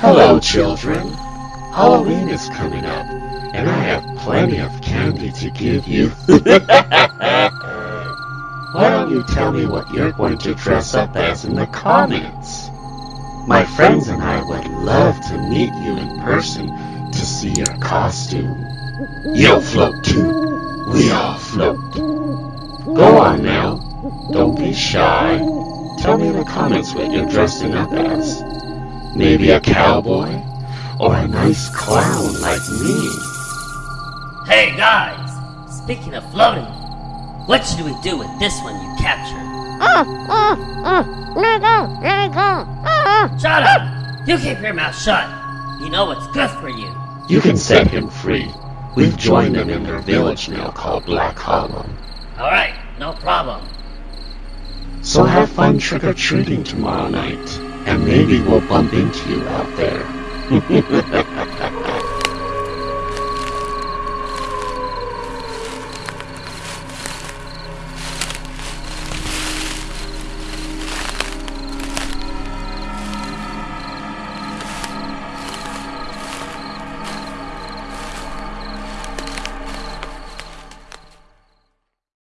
Hello, children. Halloween is coming up, and I have plenty of candy to give you. Why don't you tell me what you're going to dress up as in the comments? My friends and I would love to meet you in person to see your costume. You'll float too. We all float. Go on now. Don't be shy. Tell me in the comments what you're dressing up as. Maybe a cowboy? Or a nice clown like me? Hey guys! Speaking of floating, what should we do with this one you captured? Uh, uh, uh, let it go, let it go. Shut up! You keep your mouth shut! You know what's good for you! You can set him free. We've joined them in their village now called Black Hollow. Alright, no problem. So have fun trick-or-treating tomorrow night, and maybe we'll bump into you out there.